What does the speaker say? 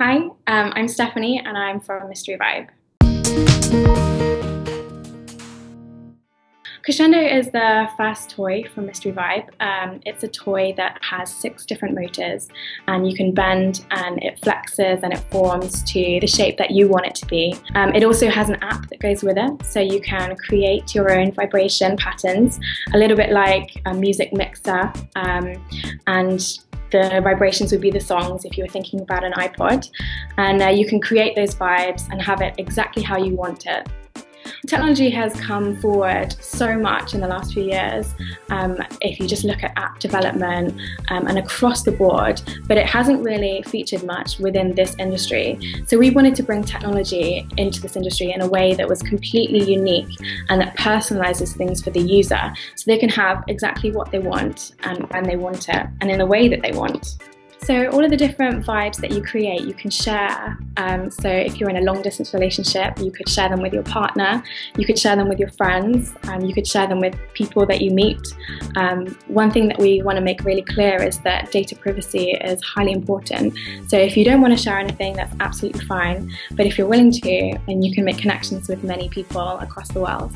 Hi, um, I'm Stephanie and I'm from Mystery Vibe. Crescendo is the first toy from Mystery Vibe. Um, it's a toy that has six different motors and you can bend and it flexes and it forms to the shape that you want it to be. Um, it also has an app that goes with it so you can create your own vibration patterns, a little bit like a music mixer um, and the vibrations would be the songs if you were thinking about an iPod and uh, you can create those vibes and have it exactly how you want it. Technology has come forward so much in the last few years, um, if you just look at app development um, and across the board, but it hasn't really featured much within this industry. So we wanted to bring technology into this industry in a way that was completely unique and that personalizes things for the user so they can have exactly what they want and when they want it and in the way that they want. So all of the different vibes that you create, you can share. Um, so if you're in a long distance relationship, you could share them with your partner, you could share them with your friends, um, you could share them with people that you meet. Um, one thing that we want to make really clear is that data privacy is highly important. So if you don't want to share anything, that's absolutely fine. But if you're willing to, then you can make connections with many people across the world.